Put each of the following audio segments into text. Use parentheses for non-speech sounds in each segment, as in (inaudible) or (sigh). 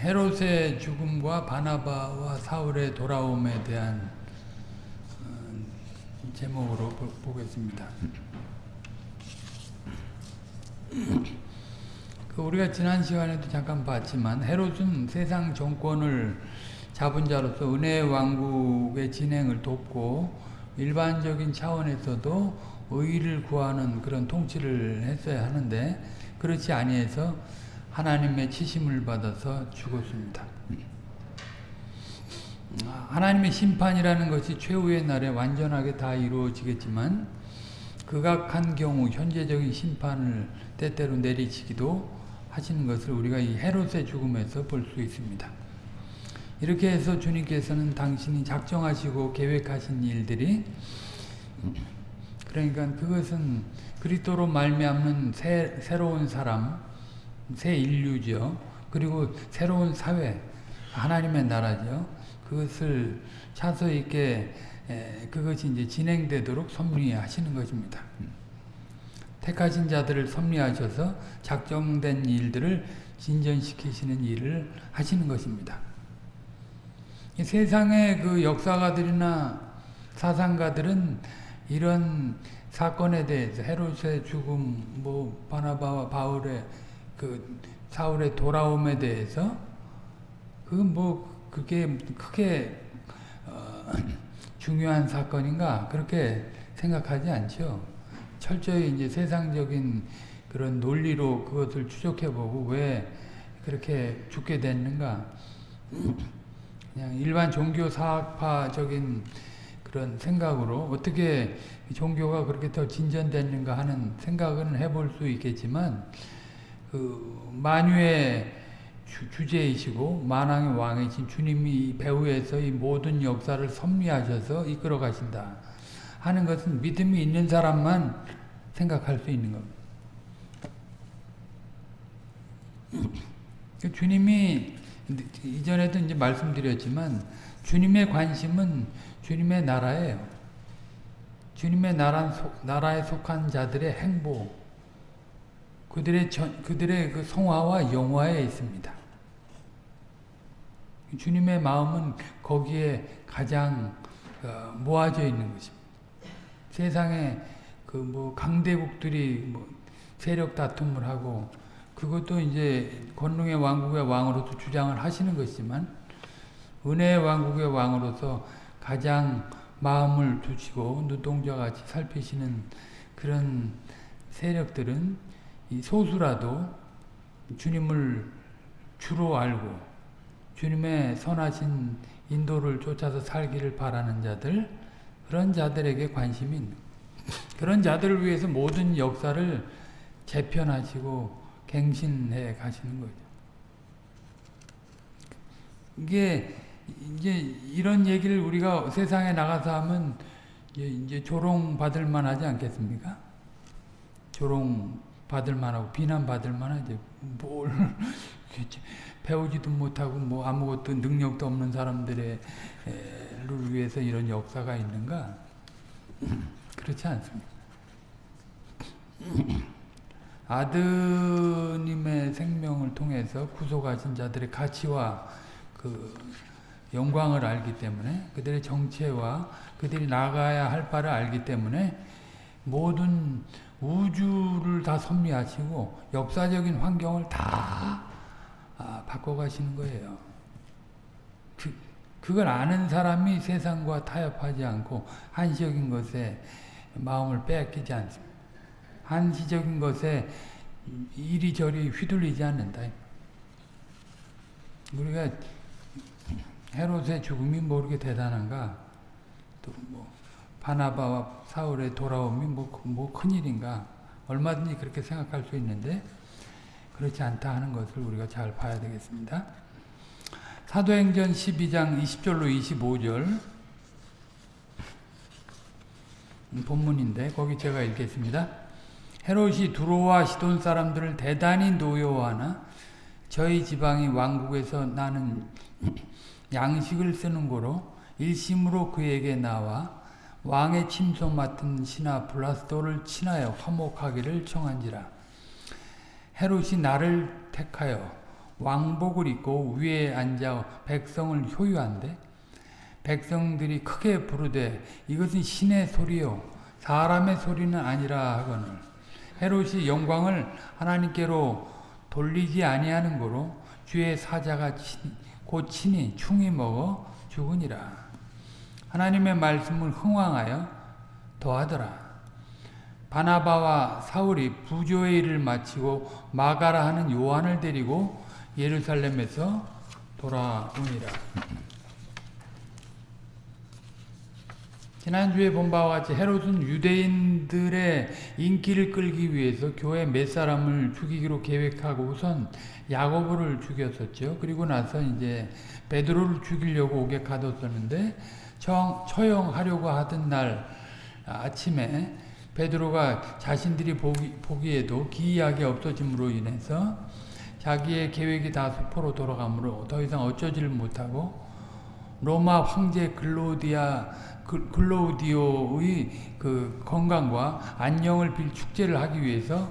헤롯의 죽음과 바나바와 사울의 돌아옴에 대한 어, 제목으로 보, 겠습니다. 그 우리가 지난 시간에도 잠깐 봤지만 헤롯은 세상 정권을 잡은 자로서 은혜의 왕국의 진행을 돕고 일반적인 차원에서도 의의를 구하는 그런 통치를 했어야 하는데 그렇지 아니해서 하나님의 치심을 받아서 죽었습니다. 하나님의 심판이라는 것이 최후의 날에 완전하게 다 이루어지겠지만 극악한 경우 현재적인 심판을 때때로 내리치기도 하시는 것을 우리가 이 헤롯의 죽음에서 볼 수 있습니다. 이렇게 해서 주님께서는 당신이 작정하시고 계획하신 일들이 그러니까 그것은 그리스도로 말미암는 새, 새로운 사람, 새 인류죠. 그리고 새로운 사회, 하나님의 나라죠. 그것을 차서 있게 그것이 이제 진행되도록 섭리하시는 것입니다. 택하신 자들을 섭리하셔서 작정된 일들을 진전시키시는 일을 하시는 것입니다. 세상의 그 역사가들이나 사상가들은 이런 사건에 대해서 헤롯의 죽음, 뭐 바나바와 바울의 그 사울의 돌아옴에 대해서 그 뭐 그게 크게 어 (clears throat) 중요한 사건인가 그렇게 생각하지 않죠. 철저히 이제 세상적인 그런 논리로 그것을 추적해보고 왜 그렇게 죽게 됐는가 (clears throat) 그냥 일반 종교 사학파적인 그런 생각으로 어떻게 종교가 그렇게 더 진전됐는가 하는 생각은 해볼 수 있겠지만 그 만유의 주, 제이시고 만왕의 왕이신 주님이 배후에서 이 모든 역사를 섭리하셔서 이끌어 가신다 하는 것은 믿음이 있는 사람만 생각할 수 있는 겁니다. 그 주님이 이전에도 이제 말씀드렸지만 주님의 관심은 주님의 나라예요. 주님의 나라, 나라에 속한 자들의 행복, 그들의 전, 그들의 그 성화와 영화에 있습니다. 주님의 마음은 거기에 가장 어, 모아져 있는 것입니다. 세상에 그 뭐 강대국들이 뭐 세력 다툼을 하고 그것도 이제 권능의 왕국의 왕으로서 주장을 하시는 것이지만 은혜의 왕국의 왕으로서 가장 마음을 두시고 눈동자같이 살피시는 그런 세력들은 이 소수라도 주님을 주로 알고 주님의 선하신 인도를 쫓아서 살기를 바라는 자들 그런 자들에게 관심이 있는 그런 자들을 위해서 모든 역사를 재편하시고 갱신해 가시는 거죠. 이게 이제 이런 얘기를 우리가 세상에 나가서 하면 이제 조롱 받을 만하지 않겠습니까? 조롱 받을 만하고 비난 받을 만하지. 뭘 (laughs) 배우지도 못하고 뭐 아무것도 능력도 없는 사람들의 를 위해서 이런 역사가 있는가? (laughs) 그렇지 않습니다. (laughs) 아드님의 생명을 통해서 구속하신 자들의 가치와 그 영광을 알기 때문에 그들의 정체와 그들이 나가야 할 바를 알기 때문에 모든 우주를 다 섭리하시고 역사적인 환경을 다 아, 바꿔가시는 거예요. 그, 그걸 아는 사람이 세상과 타협하지 않고 한시적인 것에 마음을 빼앗기지 않습니다. 한시적인 것에 이리저리 휘둘리지 않는다. 우리가 헤롯의 죽음이 모르게 대단한가? 또 뭐 바나바와 사울의 돌아옴이 뭐, 뭐 큰일인가? 얼마든지 그렇게 생각할 수 있는데 그렇지 않다 하는 것을 우리가 잘 봐야 되겠습니다. 사도행전 12장 20절로 25절 본문인데 거기 제가 읽겠습니다. 헤롯이 두로와 시돈 사람들을 대단히 노여워하나 저희 지방이 왕국에서 나는 양식을 쓰는 고로 일심으로 그에게 나와 왕의 침소 맡은 신하 블라스도를 친하여 화목하기를 청한지라. 헤롯이 나를 택하여 왕복을 입고 위에 앉아 백성을 효유한데 백성들이 크게 부르되 이것은 신의 소리요 사람의 소리는 아니라 하거늘. 헤롯이 영광을 하나님께로 돌리지 아니하는 거로 주의 사자가 친, 곧 친히 충이 먹어 죽으니라 하나님의 말씀을 흥왕하여 더하더라 바나바와 사울이 부조의 일을 마치고 마가라 하는 요한을 데리고 예루살렘에서 돌아오니라. 지난주에 본 바와 같이 헤롯은 유대인들의 인기를 끌기 위해서 교회 몇 사람을 죽이기로 계획하고 우선 야고보를 죽였었죠. 그리고 나서 이제 베드로를 죽이려고 오게 가뒀었는데 처형하려고 하던 날 아침에 베드로가 자신들이 보기, 보기에도 기이하게 없어짐으로 인해서 자기의 계획이 다 수포로 돌아가므로 더 이상 어쩌지를 못하고 로마 황제 글로디아 글로디오의 그 건강과 안녕을 빌 축제를 하기 위해서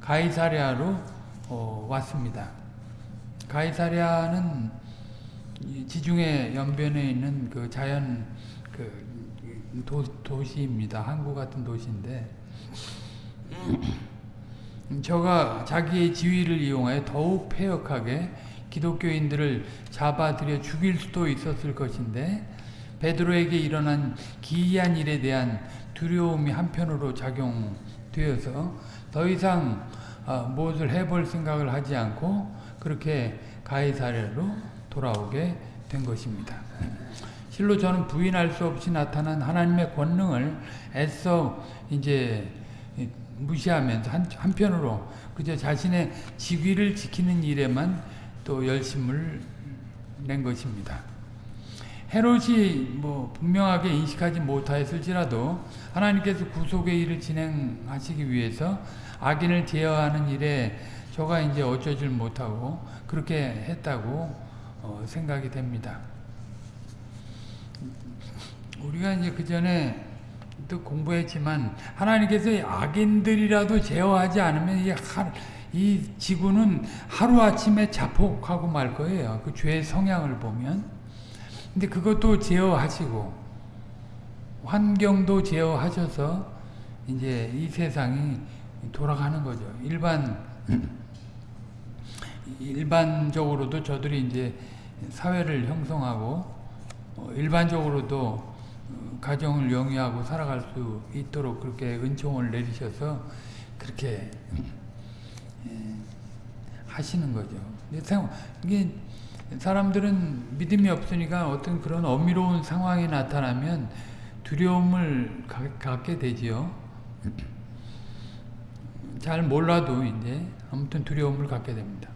가이사랴로 어, 왔습니다. 가이사랴는 지중해 연변에 있는 그 자연 그 도, 도시입니다. 한국 같은 도시인데 저가 자기의 지위를 이용하여 더욱 폐역하게 기독교인들을 잡아들여 죽일 수도 있었을 것인데 베드로에게 일어난 기이한 일에 대한 두려움이 한편으로 작용되어서 더 이상 어, 무엇을 해볼 생각을 하지 않고 그렇게 가이사랴로 돌아오게 된 것입니다. 실로 저는 부인할 수 없이 나타난 하나님의 권능을 애써 이제 무시하면서 한, 한편으로 그저 자신의 직위를 지키는 일에만 또 열심을 낸 것입니다. 헤롯이 뭐 분명하게 인식하지 못하였을지라도 하나님께서 구속의 일을 진행하시기 위해서 악인을 제어하는 일에 저가 이제 어쩌질 못하고 그렇게 했다고 어, 생각이 됩니다. 우리가 이제 그 전에 또 공부했지만 하나님께서 악인들이라도 제어하지 않으면 이, 하, 이 지구는 하루아침에 자폭하고 말 거예요. 그 죄의 성향을 보면. 근데 그것도 제어하시고 환경도 제어하셔서 이제 이 세상이 돌아가는 거죠. 일반 일반적으로도 저들이 이제 사회를 형성하고 어, 일반적으로도 가정을 영위하고 살아갈 수 있도록 그렇게 은총을 내리셔서 그렇게 예, 하시는 거죠. 이게 사람들은 믿음이 없으니까 어떤 그런 어미로운 상황이 나타나면 두려움을 갖게 되지요. 잘 몰라도 이제 아무튼 두려움을 갖게 됩니다.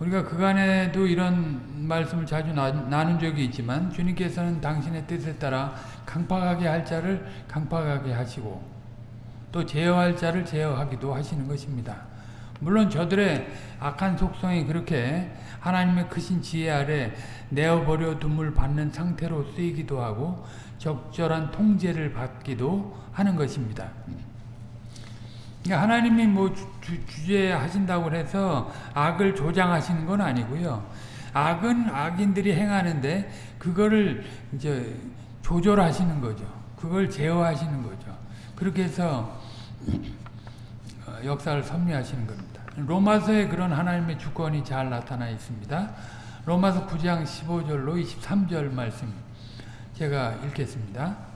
우리가 그간에도 이런 말씀을 자주 나, 나눈 적이 있지만 주님께서는 당신의 뜻에 따라 강팍하게 할 자를 강팍하게 하시고 또 제어할 자를 제어하기도 하시는 것입니다. 물론 저들의 악한 속성이 그렇게 하나님의 크신 지혜 아래 내어버려 둠을 받는 상태로 쓰이기도 하고 적절한 통제를 받기도 하는 것입니다. 그러니까 하나님이 뭐 주, 제하신다고 해서 악을 조장하시는 건 아니고요. 악은 악인들이 행하는데 그거를 이제 조절하시는 거죠. 그걸 제어하시는 거죠. 그렇게 해서 어, 역사를 섭리하시는 겁니다. 로마서에 그런 하나님의 주권이 잘 나타나 있습니다. 로마서 9장 15절로 23절 말씀 제가 읽겠습니다.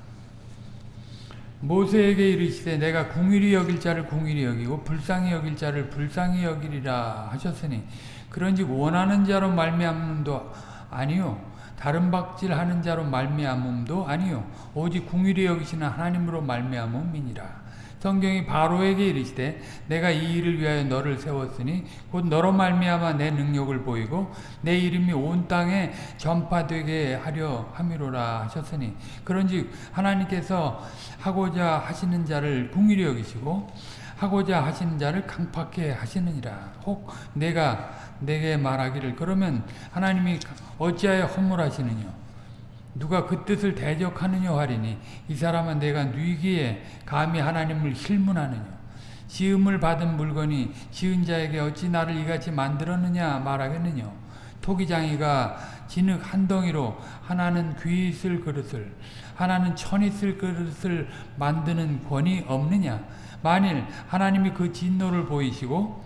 모세에게 이르시되 내가 궁일이 여길 자를 궁일이 여기고 불쌍히 여길 자를 불쌍히 여기리라 하셨으니 그런즉 원하는 자로 말미암음도 아니요 다른 박질하는 자로 말미암음도 아니요 오직 궁일이 여기시는 하나님으로 말미암음이니라 성경이 바로에게 이르시되 내가 이 일을 위하여 너를 세웠으니 곧 너로 말미암아 내 능력을 보이고 내 이름이 온 땅에 전파되게 하려 함이로라 하셨으니 그런즉 하나님께서 하고자 하시는 자를 궁일히 여기시고 하고자 하시는 자를 강팍해 하시느니라. 혹 내가 내게 말하기를 그러면 하나님이 어찌하여 허물하시느냐 누가 그 뜻을 대적하느냐 하리니 이 사람은 내가 뉘기에 감히 하나님을 힐문하느냐? 시음을 받은 물건이 시은 자에게 어찌 나를 이같이 만들었느냐 말하겠느냐? 토기장이가 진흙 한 덩이로 하나는 귀 있을 그릇을 하나는 천 있을 그릇을 만드는 권이 없느냐? 만일 하나님이 그 진노를 보이시고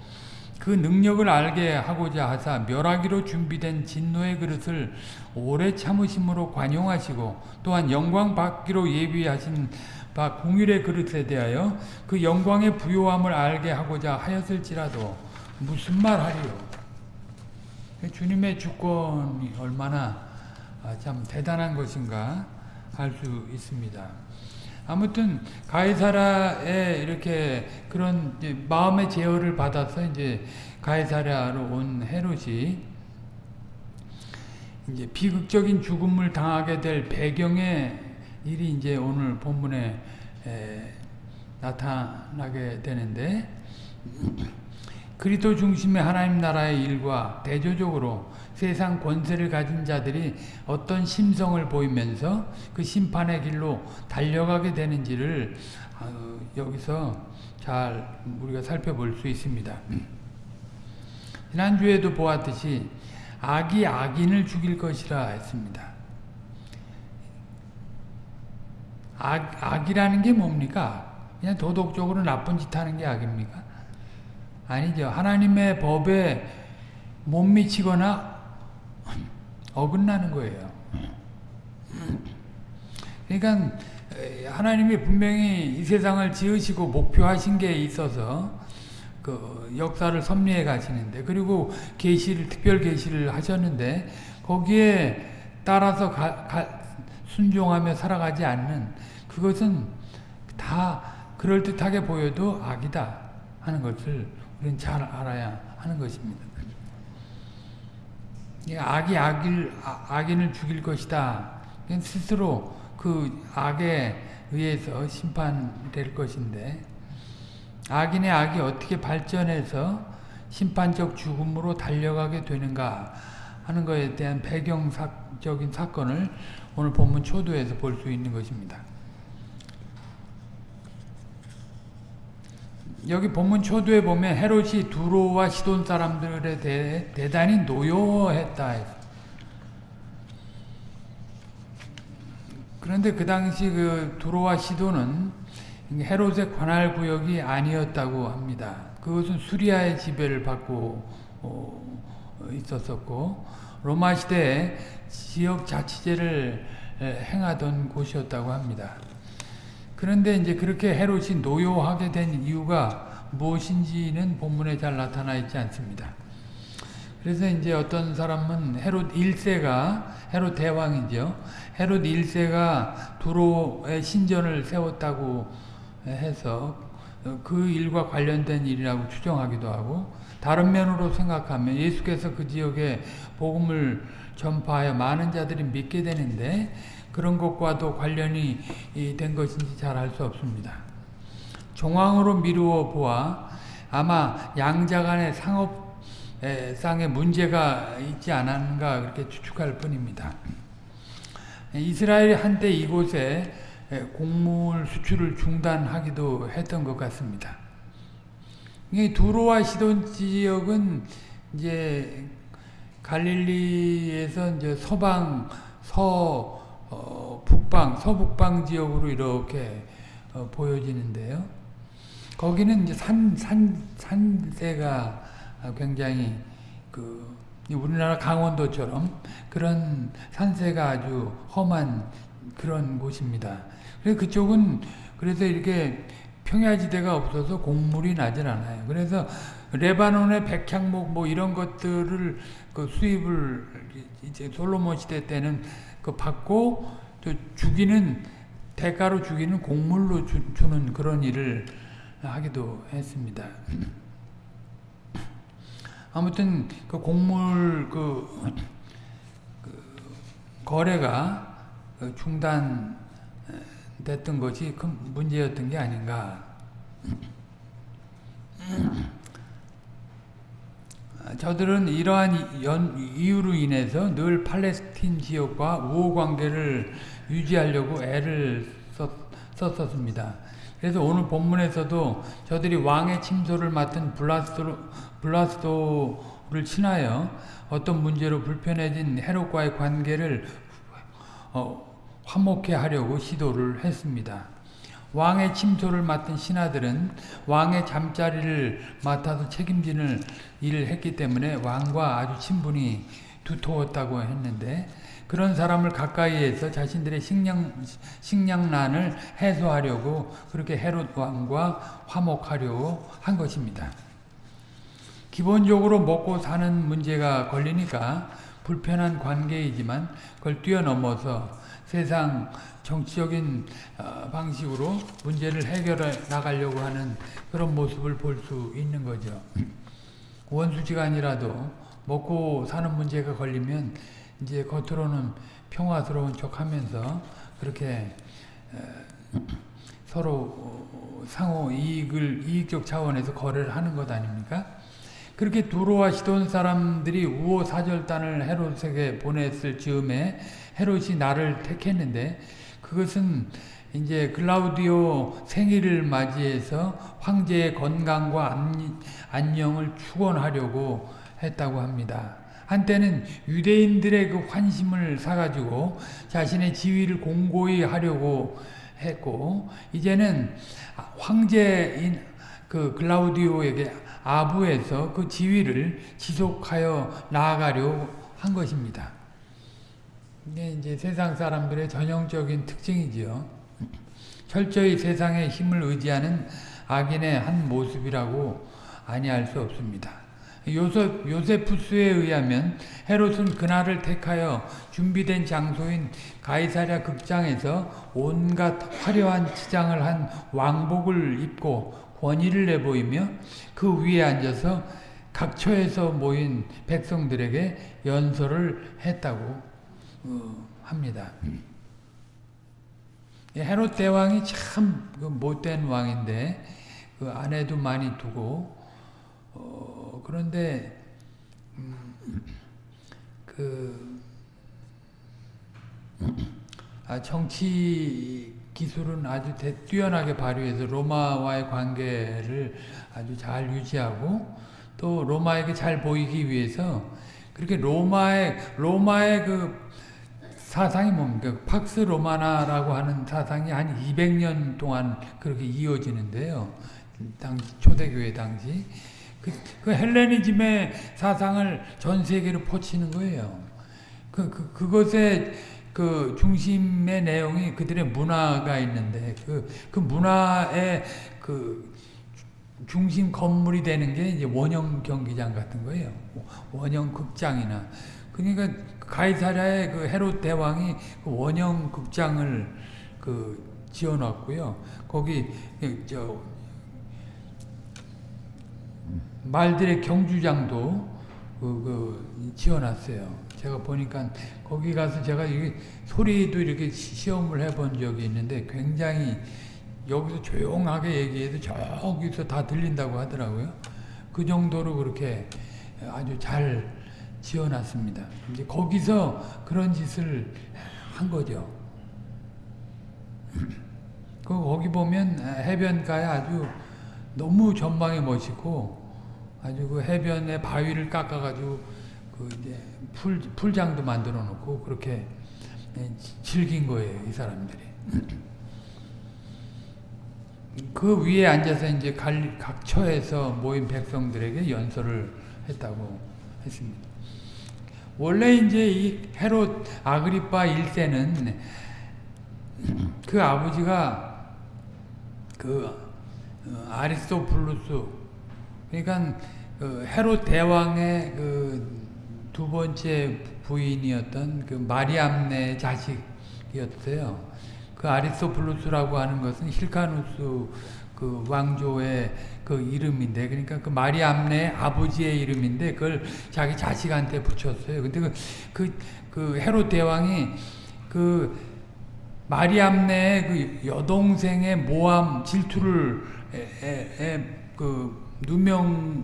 그 능력을 알게 하고자 하사 멸하기로 준비된 진노의 그릇을 오래 참으심으로 관용하시고 또한 영광 받기로 예비하신 바 공율의 그릇에 대하여 그 영광의 부요함을 알게 하고자 하였을지라도 무슨 말하리요 주님의 주권이 얼마나 아, 참 대단한 것인가 알수 있습니다. 아무튼 가이사라에 이렇게 그런 마음의 제어를 받아서 이제 가이사라로 온 헤롯이 이제 비극적인 죽음을 당하게 될 배경의 일이 이제 오늘 본문에 나타나게 되는데 그리스도 중심의 하나님 나라의 일과 대조적으로 세상 권세를 가진 자들이 어떤 심성을 보이면서 그 심판의 길로 달려가게 되는지를 어, 여기서 잘 우리가 살펴볼 수 있습니다. 지난주에도 보았듯이 악이 악인을 죽일 것이라 했습니다. 악, 악이라는 게 뭡니까? 그냥 도덕적으로 나쁜 짓 하는 게 악입니까? 아니죠. 하나님의 법에 못 미치거나 어긋나는 거예요. 그러니까 하나님이 분명히 이 세상을 지으시고 목표하신 게 있어서 그 역사를 섭리해 가시는데 그리고 계시를 특별 계시를 하셨는데 거기에 따라서 가, 가, 순종하며 살아가지 않는 그것은 다 그럴듯하게 보여도 악이다 하는 것을 우리는 잘 알아야 하는 것입니다. 악이 악일, 아, 악인을 죽일 것이다. 스스로 그 악에 의해서 심판될 것인데 악인의 악이 어떻게 발전해서 심판적 죽음으로 달려가게 되는가 하는 것에 대한 배경적인 사건을 오늘 본문 초도에서 볼 수 있는 것입니다. 여기 본문 초도에 보면 헤롯이 두로와 시돈 사람들에 대해 대단히 노여했다. 그런데 그 당시 그 두로와 시돈은 헤롯의 관할 구역이 아니었다고 합니다. 그것은 수리아의 지배를 받고 어, 있었었고 로마 시대에 지역 자치제를 행하던 곳이었다고 합니다. 그런데 이제 그렇게 헤롯이 노여하게 된 이유가 무엇인지는 본문에 잘 나타나 있지 않습니다. 그래서 이제 어떤 사람은 헤롯 1세가 헤롯 대왕이죠. 헤롯 1세가 두로의 신전을 세웠다고 해서 그 일과 관련된 일이라고 추정하기도 하고 다른 면으로 생각하면 예수께서 그 지역에 복음을 전파하여 많은 자들이 믿게 되는데 그런 것과도 관련이 된 것인지 잘 알 수 없습니다. 종황으로 미루어 보아 아마 양자 간의 상업상의 문제가 있지 않았는가 그렇게 추측할 뿐입니다. 이스라엘이 한때 이곳에 곡물 수출을 중단하기도 했던 것 같습니다. 두로와 시돈 지역은 이제 갈릴리에서 이제 서방 서 어, 북방, 서북방 지역으로 이렇게 어, 보여지는데요. 거기는 이제 산, 산, 산세가 굉장히 그, 우리나라 강원도처럼 그런 산세가 아주 험한 그런 곳입니다. 그래서 그쪽은 그래서 이렇게 평야지대가 없어서 곡물이 나질 않아요. 그래서 레바논의 백향목 뭐 이런 것들을 그 수입을 이제 솔로몬 시대 때는 그 받고 또 죽이는 대가로 죽이는 곡물로 주, 는 그런 일을 하기도 했습니다. (clears throat) 아무튼 그 곡물 그, 그 거래가 그 중단 됐던 것이 큰 문제였던 게 아닌가. (clears throat) 저들은 이러한 연, 이유로 인해서 늘 팔레스틴 지역과 우호 관계를 유지하려고 애를 썼, 썼습니다. 그래서 오늘 본문에서도 저들이 왕의 침소를 맡은 블라스도, 블라스도를 친하여 어떤 문제로 불편해진 헤롯과의 관계를 어, 화목해 하려고 시도를 했습니다. 왕의 침소를 맡은 신하들은 왕의 잠자리를 맡아서 책임지는 일을 했기 때문에 왕과 아주 친분이 두터웠다고 했는데 그런 사람을 가까이에서 자신들의 식량, 식량난을 해소하려고 그렇게 헤롯 왕과 화목하려고 한 것입니다. 기본적으로 먹고 사는 문제가 걸리니까 불편한 관계이지만 그걸 뛰어넘어서 세상 정치적인 어, 방식으로 문제를 해결해 나가려고 하는 그런 모습을 볼 수 있는 거죠. 원수지간이라도 먹고 사는 문제가 걸리면 이제 겉으로는 평화스러운 척 하면서 그렇게 서로 상호 이익을 이익적 차원에서 거래를 하는 것 아닙니까? 그렇게 두로와 시돈 사람들이 우호 사절단을 헤롯에게 보냈을 즈음에 헤롯이 나를 택했는데 그것은 이제 글라우디오 생일을 맞이해서 황제의 건강과 안녕을 축원하려고 했다고 합니다. 한때는 유대인들의 그 환심을 사가지고 자신의 지위를 공고히 하려고 했고 이제는 황제인 그 글라우디오에게 아부에서 그 지위를 지속하여 나아가려고 한 것입니다. 이게 이제 세상 사람들의 전형적인 특징이지요. 철저히 세상의 힘을 의지하는 악인의 한 모습이라고 아니할 수 없습니다. 요셉, 요세푸스에 의하면 헤롯은 그날을 택하여 준비된 장소인 가이사랴 극장에서 온갖 화려한 치장을 한 왕복을 입고 권위를 내보이며 그 위에 앉아서 각처에서 모인 백성들에게 연설을 했다고 어, 합니다. 헤롯 대왕이 참그 못된 왕인데 그 아내도 많이 두고 어, 그런데 음, 그 아, 정치 기술은 아주 대, 뛰어나게 발휘해서 로마와의 관계를 아주 잘 유지하고 또 로마에게 잘 보이기 위해서 그렇게 로마의 로마의 그 사상이 뭡니까? 팍스 로마나라고 하는 사상이 한 200년 동안 그렇게 이어지는데요. 당시 초대교회 당시 그, 그 헬레니즘의 사상을 전 세계로 퍼치는 거예요. 그, 그, 그것의 그 중심의 내용이 그들의 문화가 있는데 그, 그 문화의 그 중심 건물이 되는 게 이제 원형 경기장 같은 거예요. 원형 극장이나. 그러니까 가이사랴의 그 헤롯 대왕이 그 원형 극장을 그 지어놨고요. 거기 저 말들의 경주장도 그, 그 지어놨어요. 제가 보니까 거기 가서 제가 이 소리도 이렇게 시험을 해본 적이 있는데 굉장히 여기서 조용하게 얘기해도 저기서 다 들린다고 하더라고요. 그 정도로 그렇게 아주 잘 지어놨습니다. 이제 거기서 그런 짓을 한 거죠. (clears throat) 그 거기 보면 해변가에 아주 너무 전망이 멋있고 아주 그 해변에 바위를 깎아가지고 그 이제 풀 풀장도 만들어 놓고 그렇게 예, 즐긴 거예요 이 사람들이. (clears throat) 그 위에 앉아서 이제 각 처에서 모인 백성들에게 연설을 했다고 했습니다. 원래 이제 이 헤롯 아그리파 1세는 그 아버지가 그 어, 아리스토블루스 그러니까 그 헤롯 대왕의 그 두 번째 부인이었던 그 마리암네 자식이었어요. 그 아리스토블루스라고 하는 것은 힐카누스 그 왕조의 그 이름인데 그러니까 그 마리암네 아버지의 이름인데 그걸 자기 자식한테 붙였어요. 근데 그, 그, 그 헤롯 대왕이 그 마리암네의 그 여동생의 모함 질투를 에, 에, 에, 그 누명을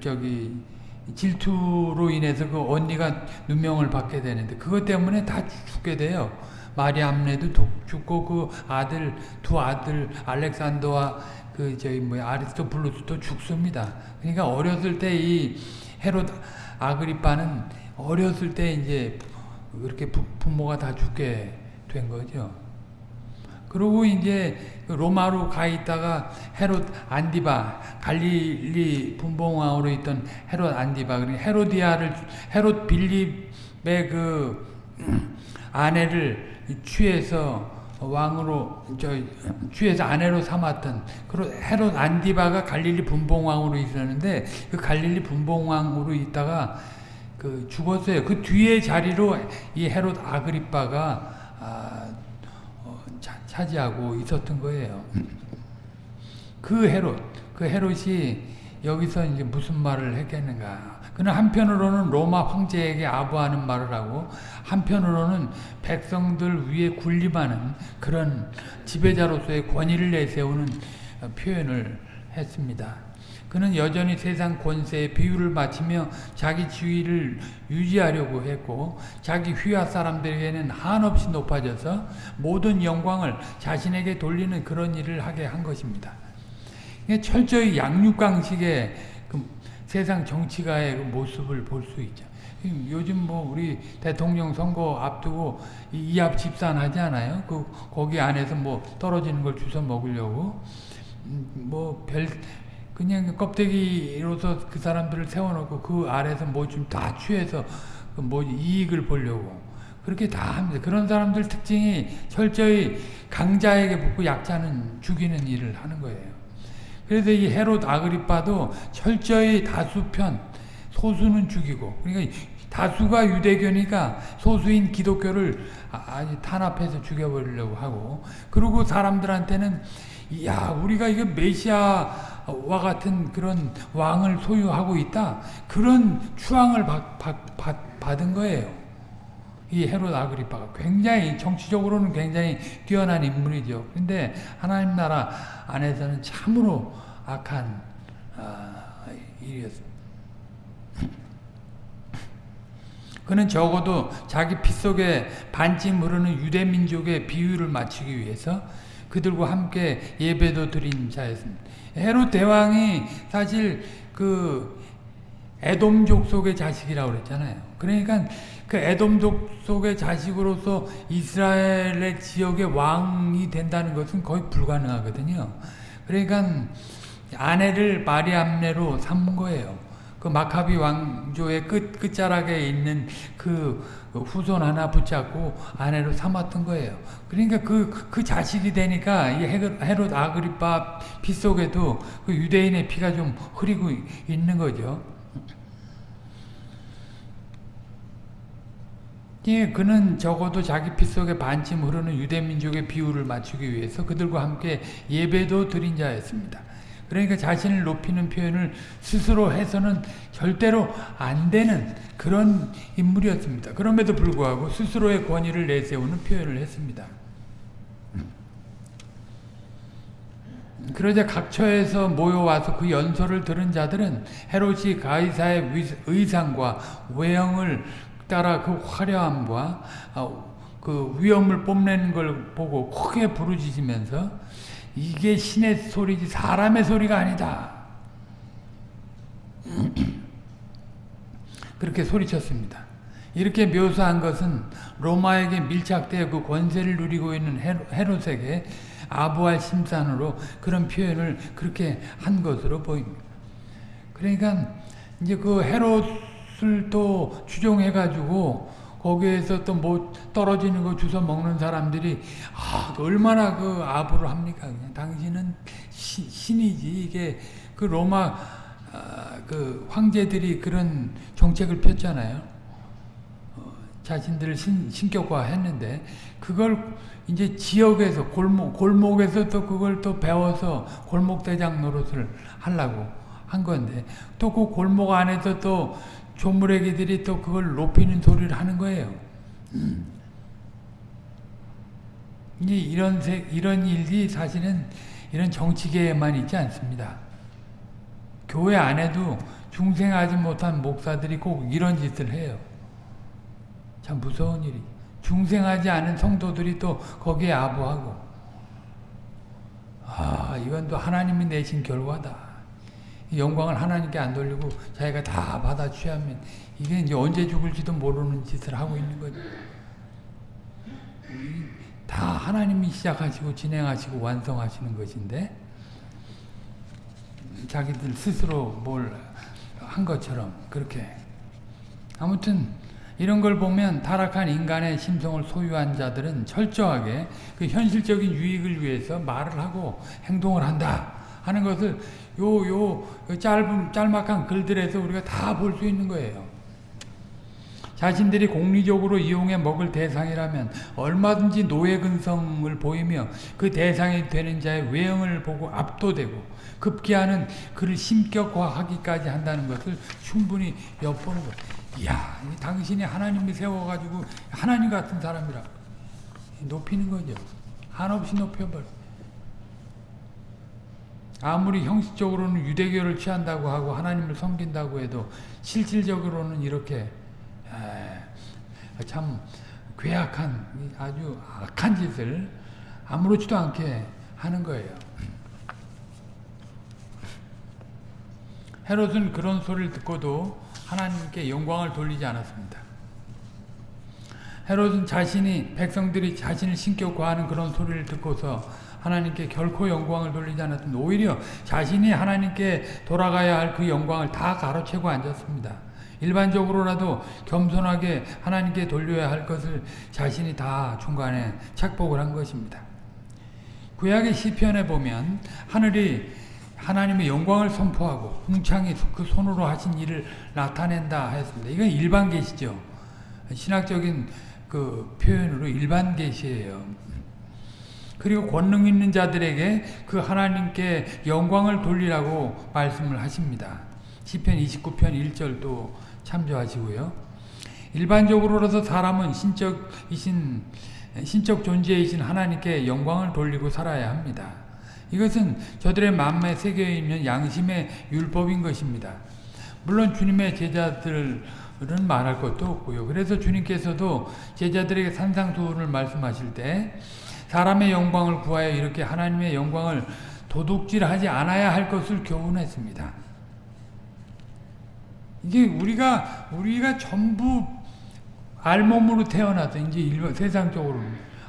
저기 질투로 인해서 그 언니가 누명을 받게 되는데 그것 때문에 다 죽게 돼요. 마리암네도 죽고 그 아들 두 아들 알렉산더와 그 저희 뭐 아리스토블루스도 죽습니다. 그러니까 어렸을 때 이 헤롯 아그리빠는 어렸을 때 이제 그렇게 부, 부모가 다 죽게 된 거죠. 그리고 이제 로마로 가 있다가 헤롯 안디바 갈릴리 분봉왕으로 있던 헤롯 안디바 그러니까 헤로디아를 헤롯 빌립의 그 아내를 취해서 왕으로 저 취해서 아내로 삼았던 그런 헤롯 안디바가 갈릴리 분봉왕으로 있었는데 그 갈릴리 분봉왕으로 있다가 그 죽었어요. 그 뒤에 자리로 이 헤롯 아그리빠가 아, 어, 차, 차지하고 있었던 거예요. 그 헤롯, 그 헤롯이 여기서 이제 무슨 말을 했겠는가? 그는 한편으로는 로마 황제에게 아부하는 말을 하고 한편으로는 백성들 위에 군림하는 그런 지배자로서의 권위를 내세우는 표현을 했습니다. 그는 여전히 세상 권세에 비유를 맞추며 자기 지위를 유지하려고 했고 자기 휘하 사람들에게는 한없이 높아져서 모든 영광을 자신에게 돌리는 그런 일을 하게 한 것입니다. 철저히 양육강식의 그 세상 정치가의 그 모습을 볼 수 있죠. 요즘 뭐 우리 대통령 선거 앞두고 이합 집산하지 않아요? 그 거기 안에서 뭐 떨어지는 걸 주워 먹으려고 음, 뭐별 그냥 껍데기로서 그 사람들을 세워놓고 그 아래서 뭐 좀 다 취해서 그뭐 이익을 보려고 그렇게 다 합니다. 그런 사람들 특징이 철저히 강자에게 붙고 약자는 죽이는 일을 하는 거예요. 그래서 이 헤롯 아그리빠도 철저히 다수편 소수는 죽이고 그러니까 다수가 유대교니까 소수인 기독교를 아주 탄압해서 죽여버리려고 하고 그리고 사람들한테는 야 우리가 이거 메시아 와 같은 그런 왕을 소유하고 있다 그런 추앙을 받, 받, 받, 받은 거예요. 이 헤롯 아그리파가 굉장히 정치적으로는 굉장히 뛰어난 인물이죠. 근데 하나님 나라 안에서는 참으로 악한 아, 일이었습니다. 그는 적어도 자기 피 속에 반쯤 흐르는 유대 민족의 비유를 맞추기 위해서 그들과 함께 예배도 드린 자였습니다. 헤롯 대왕이 사실 그 에돔족 속의 자식이라고 그랬잖아요. 그러니까 그 에돔족 속의 자식으로서 이스라엘의 지역의 왕이 된다는 것은 거의 불가능하거든요. 그러니까 아내를 마리암네로 삼은 거예요. 그 마카비 왕조의 끝, 끝자락에 있는 그 후손 하나 붙잡고 아내로 삼았던 거예요. 그러니까 그, 그 자식이 되니까 이 헤롯 아그리파 피 속에도 그 유대인의 피가 좀 흐리고 있는 거죠. 예, 그는 적어도 자기 피 속에 반쯤 흐르는 유대민족의 비율을 맞추기 위해서 그들과 함께 예배도 드린 자였습니다. 그러니까 자신을 높이는 표현을 스스로 해서는 절대로 안 되는 그런 인물이었습니다. 그럼에도 불구하고 스스로의 권위를 내세우는 표현을 했습니다. 그러자 각 처에서 모여와서 그 연설을 들은 자들은 헤롯이 가이사의 의상과 외형을 따라 그 화려함과 그 위엄을 뽐내는 걸 보고 크게 부르짖으면서 이게 신의 소리지 사람의 소리가 아니다. (clears throat) 그렇게 소리쳤습니다. 이렇게 묘사한 것은 로마에게 밀착되어 그 권세를 누리고 있는 헤롯에게 아부할 심산으로 그런 표현을 그렇게 한 것으로 보입니다. 그러니까 이제 그 헤롯을 또 추종해가지고 거기에서 또 뭐 떨어지는 거 주워 먹는 사람들이 아 얼마나 그 아부를 합니까? 그냥 당신은 시, 신이지 이게 그 로마 아, 그 황제들이 그런 정책을 폈잖아요. 어, 자신들을 신, 신격화했는데 그걸 이제 지역에서 골목 골목에서 또 그걸 또 배워서 골목 대장 노릇을 하려고 한 건데 또 그 골목 안에서 또 조물애기들이 또 그걸 높이는 소리를 하는 거예요. 음. 이제 이런 세, 이런 일이 사실은 이런 정치계에만 있지 않습니다. 교회 안에도 중생하지 못한 목사들이 꼭 이런 짓을 해요. 참 무서운 일이. 중생하지 않은 성도들이 또 거기에 아부하고. 아, 이건 또 하나님이 내신 결과다. 영광을 하나님께 안 돌리고 자기가 다 받아 취하면 이게 이제 언제 죽을지도 모르는 짓을 하고 있는 거죠. 다 하나님이 시작하시고 진행하시고 완성하시는 것인데 자기들 스스로 뭘 한 것처럼 그렇게. 아무튼 이런 걸 보면 타락한 인간의 심성을 소유한 자들은 철저하게 그 현실적인 유익을 위해서 말을 하고 행동을 한다 하는 것을 요, 요, 짧은, 짤막한 글들에서 우리가 다 볼 수 있는 거예요. 자신들이 공리적으로 이용해 먹을 대상이라면 얼마든지 노예 근성을 보이며 그 대상이 되는 자의 외형을 보고 압도되고 급기야는 그를 심격화하기까지 한다는 것을 충분히 엿보는 것. 이야, 당신이 하나님이 세워가지고 하나님 같은 사람이라 높이는 거죠. 한없이 높여버려. 아무리 형식적으로는 유대교를 취한다고 하고 하나님을 섬긴다고 해도 실질적으로는 이렇게 참 괴악한 아주 악한 짓을 아무렇지도 않게 하는 거예요. 헤롯은 그런 소리를 듣고도 하나님께 영광을 돌리지 않았습니다. 헤롯은 자신이 백성들이 자신을 신격화하는 그런 소리를 듣고서 하나님께 결코 영광을 돌리지 않았던 오히려 자신이 하나님께 돌아가야 할 그 영광을 다 가로채고 앉았습니다. 일반적으로라도 겸손하게 하나님께 돌려야 할 것을 자신이 다 중간에 착복을 한 것입니다. 구약의 시편에 보면 하늘이 하나님의 영광을 선포하고 궁창이 그 손으로 하신 일을 나타낸다 했습니다. 이건 일반 계시죠. 신학적인 그 표현으로 일반 계시예요. 그리고 권능 있는 자들에게 그 하나님께 영광을 돌리라고 말씀을 하십니다. 시편 29편 1절도 참조하시고요. 일반적으로라도 사람은 신적이신 신적 존재이신 하나님께 영광을 돌리고 살아야 합니다. 이것은 저들의 마음에 새겨 있는 양심의 율법인 것입니다. 물론 주님의 제자들은 말할 것도 없고요. 그래서 주님께서도 제자들에게 산상수훈을 말씀하실 때 사람의 영광을 구하여 이렇게 하나님의 영광을 도둑질하지 않아야 할 것을 교훈했습니다. 이게 우리가 우리가 전부 알몸으로 태어나서 이제 세상적으로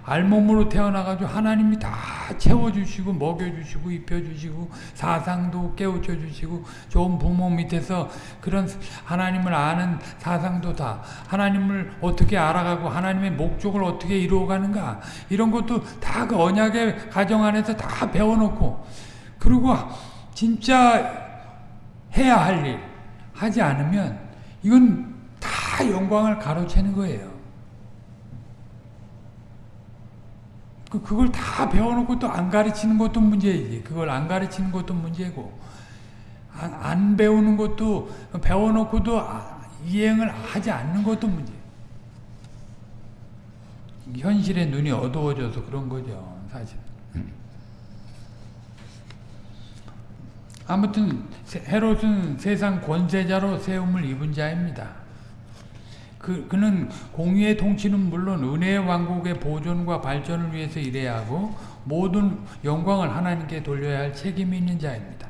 알몸으로 태어나가지고 하나님이 다 채워주시고 먹여주시고 입혀주시고 사상도 깨우쳐주시고 좋은 부모 밑에서 그런 하나님을 아는 사상도 다 하나님을 어떻게 알아가고 하나님의 목적을 어떻게 이루어가는가 이런 것도 다 그 언약의 가정 안에서 다 배워놓고 그리고 진짜 해야 할 일 하지 않으면 이건 다 영광을 가로채는 거예요. 그, 그걸 다 배워놓고 또 안 가르치는 것도 문제이지. 그걸 안 가르치는 것도 문제고. 안, 안 배우는 것도, 배워놓고도 아, 이행을 하지 않는 것도 문제. 현실의 눈이 어두워져서 그런 거죠, 사실. 아무튼, 헤롯은 세상 권세자로 세움을 입은 자입니다. 그, 그는 공의의 통치는 물론 은혜의 왕국의 보존과 발전을 위해서 일해야 하고 모든 영광을 하나님께 돌려야 할 책임이 있는 자입니다.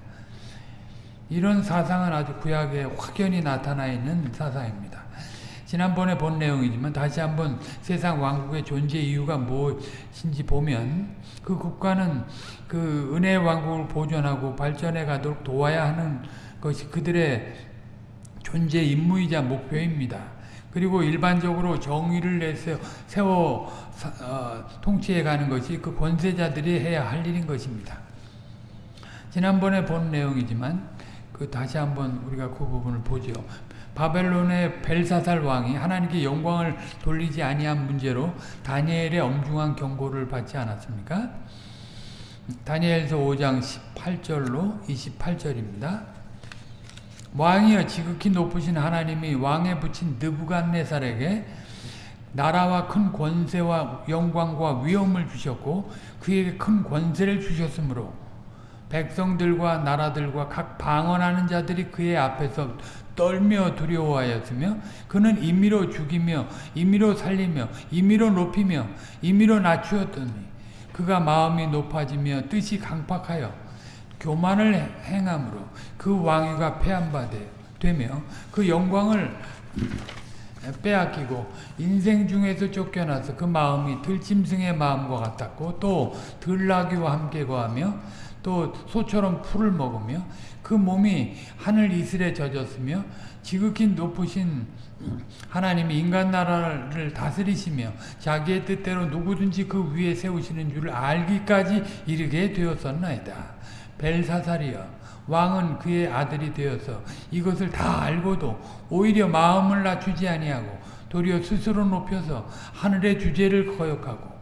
이런 사상은 아주 구약에 확연히 나타나 있는 사상입니다. 지난번에 본 내용이지만 다시 한번 세상 왕국의 존재 이유가 무엇인지 보면 그 국가는 그 은혜의 왕국을 보존하고 발전해 가도록 도와야 하는 것이 그들의 존재 임무이자 목표입니다. 그리고 일반적으로 정의를 내세워 세워 어, 통치해 가는 것이 그 권세자들이 해야 할 일인 것입니다. 지난번에 본 내용이지만 그 다시 한번 우리가 그 부분을 보죠. 바벨론의 벨사살 왕이 하나님께 영광을 돌리지 아니한 문제로 다니엘의 엄중한 경고를 받지 않았습니까? 다니엘서 5장 18절로 28절입니다. 왕이여 지극히 높으신 하나님이 왕에 붙인 느부갓네살에게 나라와 큰 권세와 영광과 위엄을 주셨고 그에게 큰 권세를 주셨으므로 백성들과 나라들과 각 방언하는 자들이 그의 앞에서 떨며 두려워하였으며 그는 임의로 죽이며 임의로 살리며 임의로 높이며 임의로 낮추었더니 그가 마음이 높아지며 뜻이 강팍하여 교만을 행함으로 그 왕위가 패한바되 되며 그 영광을 빼앗기고 인생 중에서 쫓겨나서 그 마음이 들짐승의 마음과 같았고 또 들나귀와 함께 거하며 또 소처럼 풀을 먹으며 그 몸이 하늘 이슬에 젖었으며 지극히 높으신 하나님이 인간 나라를 다스리시며 자기의 뜻대로 누구든지 그 위에 세우시는 줄을 알기까지 이르게 되었었나이다. 벨사살이여 왕은 그의 아들이 되어서 이것을 다 알고도 오히려 마음을 낮추지 아니하고 도리어 스스로 높여서 하늘의 주제를 거역하고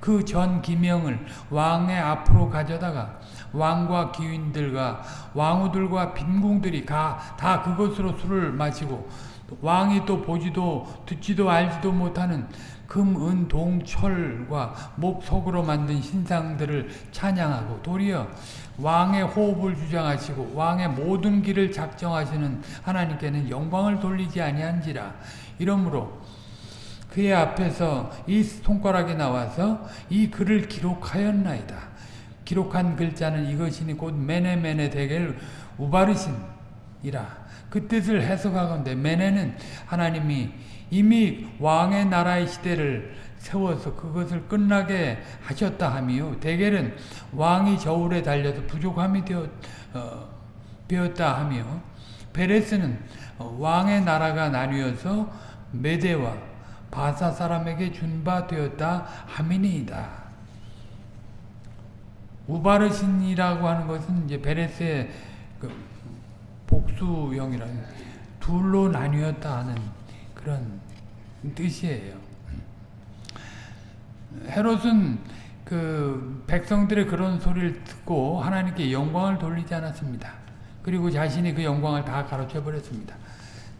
그 전 기명을 왕의 앞으로 가져다가 왕과 기인들과 왕후들과 빈궁들이 다 그것으로 술을 마시고 왕이 또 보지도 듣지도 알지도 못하는 금, 은, 동, 철과 목석으로 만든 신상들을 찬양하고 도리어 왕의 호흡을 주장하시고 왕의 모든 길을 작정하시는 하나님께는 영광을 돌리지 아니한지라 이러므로 그의 앞에서 이 손가락이 나와서 이 글을 기록하였나이다. 기록한 글자는 이것이니 곧 메네메네 대겔 우바르신이라 그 뜻을 해석하건대 메네는 하나님이 이미 왕의 나라의 시대를 세워서 그것을 끝나게 하셨다 하미요. 대결은 왕이 저울에 달려서 부족함이 되었, 어, 되었다 하며 베레스는 왕의 나라가 나뉘어서 메대와 바사 사람에게 준바 되었다 하미니이다. 우바르신이라고 하는 것은 이제 베레스의 그 복수형이라는 둘로 나뉘었다 하는 그런 뜻이에요. 헤롯은 그 백성들의 그런 소리를 듣고 하나님께 영광을 돌리지 않았습니다. 그리고 자신이 그 영광을 다 가로채 버렸습니다.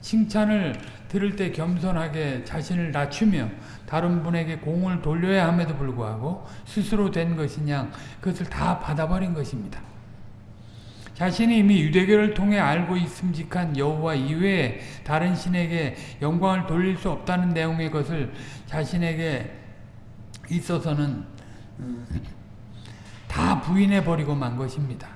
칭찬을 들을 때 겸손하게 자신을 낮추며 다른 분에게 공을 돌려야 함에도 불구하고 스스로 된 것이냐 그것을 다 받아버린 것입니다. 자신이 이미 유대교를 통해 알고 있음직한 여호와 이외에 다른 신에게 영광을 돌릴 수 없다는 내용의 것을 자신에게 있어서는 다 부인해 버리고 만 것입니다.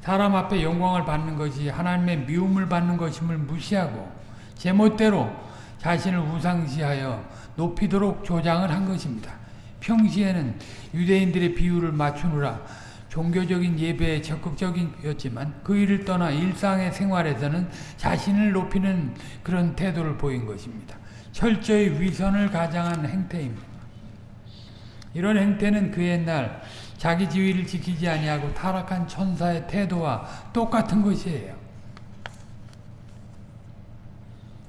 사람 앞에 영광을 받는 것이 하나님의 미움을 받는 것임을 무시하고 제멋대로 자신을 우상시하여 높이도록 조장을 한 것입니다. 평시에는 유대인들의 비율을 맞추느라 종교적인 예배에 적극적이었지만 그 일을 떠나 일상의 생활에서는 자신을 높이는 그런 태도를 보인 것입니다. 철저히 위선을 가장한 행태입니다. 이런 행태는 그 옛날 자기 지위를 지키지 아니하고 타락한 천사의 태도와 똑같은 것이에요.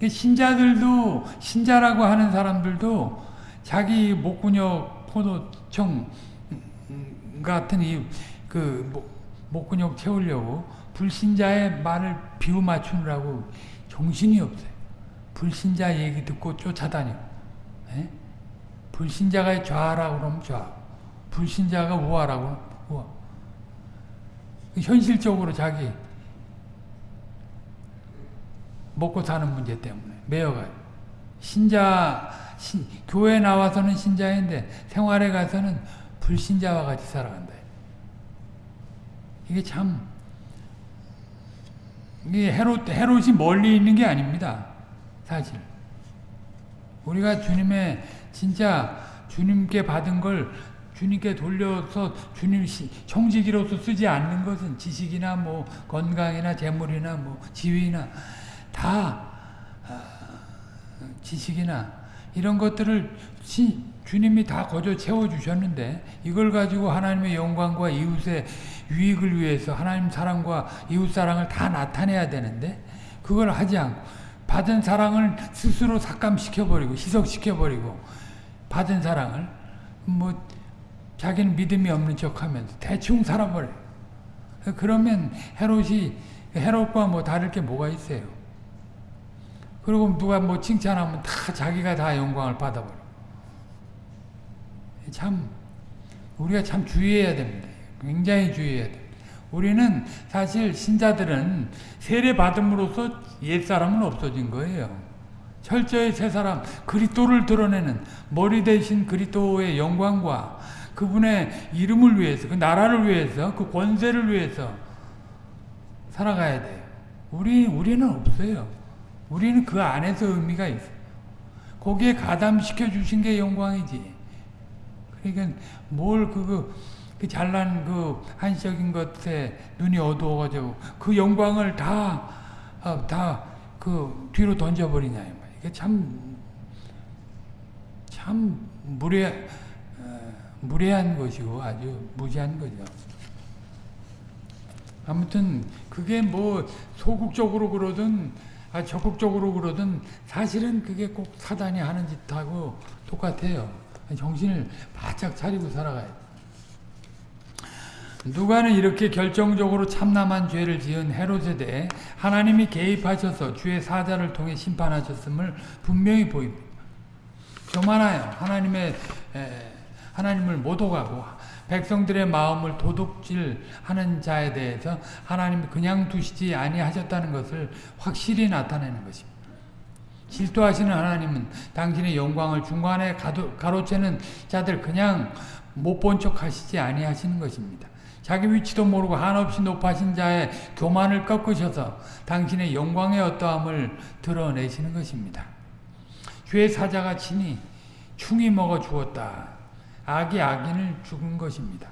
신자들도 신자라고 하는 사람들도 자기 목구녁 포도청 같은 이 그 목구녕 채우려고 불신자의 말을 비우 맞추느라고 정신이 없어요. 불신자 얘기 듣고 쫓아다니고 에? 예? 불신자가 좌라고 그러면 좌 불신자가 우하라고 우하 현실적으로 자기 먹고 사는 문제 때문에 매여가요. 신자 신, 교회 나와서는 신자인데 생활에 가서는 불신자와 같이 살아간다. 이게 참 이게 헤롯, 헤롯이 멀리 있는 게 아닙니다. 사실. 우리가 주님의 진짜 주님께 받은 걸 주님께 돌려서 주님 청지기로서 쓰지 않는 것은 지식이나 뭐 건강이나 재물이나 뭐 지위나 다 아, 지식이나 이런 것들을 주님이 다 거저 채워주셨는데 이걸 가지고 하나님의 영광과 이웃의 유익을 위해서 하나님 사랑과 이웃 사랑을 다 나타내야 되는데 그걸 하지 않고 받은 사랑을 스스로 삭감시켜버리고 희석시켜버리고 받은 사랑을 뭐 자기는 믿음이 없는 척하면서 대충 살아버려요. 그러면 헤롯이 헤롯과 뭐 다를 게 뭐가 있어요. 그리고 누가 뭐 칭찬하면 다 자기가 다 영광을 받아버려. 참 우리가 참 주의해야 됩니다. 굉장히 주의해야 돼. 우리는 사실 신자들은 세례 받음으로써 옛 사람은 없어진 거예요. 철저히 새 사람 그리스도를 드러내는 머리 대신 그리스도의 영광과 그분의 이름을 위해서 그 나라를 위해서 그 권세를 위해서 살아가야 돼요. 우리 우리는 없어요. 우리는 그 안에서 의미가 있어요. 거기에 가담시켜 주신 게 영광이지. 그러니까 뭘 그거 그 잘난 그 한시적인 것에 눈이 어두워가지고 그 영광을 다 다 그 뒤로 던져버리냐. 이게 참 참 무례 어, 무례한 것이고 아주 무지한 거죠. 아무튼 그게 뭐 소극적으로 그러든 아 적극적으로 그러든 사실은 그게 꼭 사단이 하는 짓하고 똑같아요. 정신을 바짝 차리고 살아가야 돼. 누가는 이렇게 결정적으로 참남한 죄를 지은 헤롯에 대해 하나님이 개입하셔서 주의 사자를 통해 심판하셨음을 분명히 보입니다. 교만하여 하나님의 에, 하나님을 모독하고 백성들의 마음을 도둑질하는 자에 대해서 하나님이 그냥 두시지 아니하셨다는 것을 확실히 나타내는 것입니다. 질투하시는 하나님은 당신의 영광을 중간에 가로채는 자들 그냥 못 본 척 하시지 아니하시는 것입니다. 자기 위치도 모르고 한없이 높아신 자의 교만을 꺾으셔서 당신의 영광의 어떠함을 드러내시는 것입니다. 주의 사자가 친히 충이 먹어 주었다. 악이 악인을 죽은 것입니다.